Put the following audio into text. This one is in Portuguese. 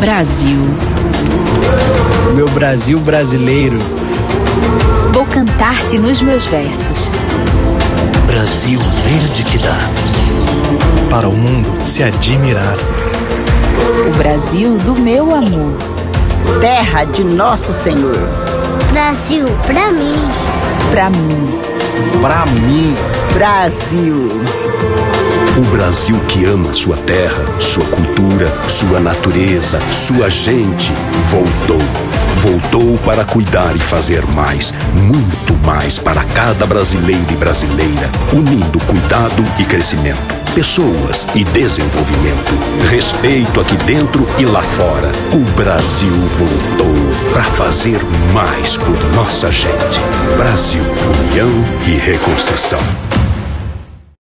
Brasil. Meu Brasil brasileiro. Vou cantar-te nos meus versos. Brasil verde que dá. Para o mundo se admirar. O Brasil do meu amor. Terra de nosso Senhor. Brasil, pra mim. Pra mim. Pra mim. Brasil. O Brasil que ama sua terra, sua cultura, sua natureza, sua gente, voltou. Voltou para cuidar e fazer mais, muito mais para cada brasileiro e brasileira, unindo cuidado e crescimento, pessoas e desenvolvimento, respeito aqui dentro e lá fora. O Brasil voltou para fazer mais por nossa gente. Brasil, união e reconstrução.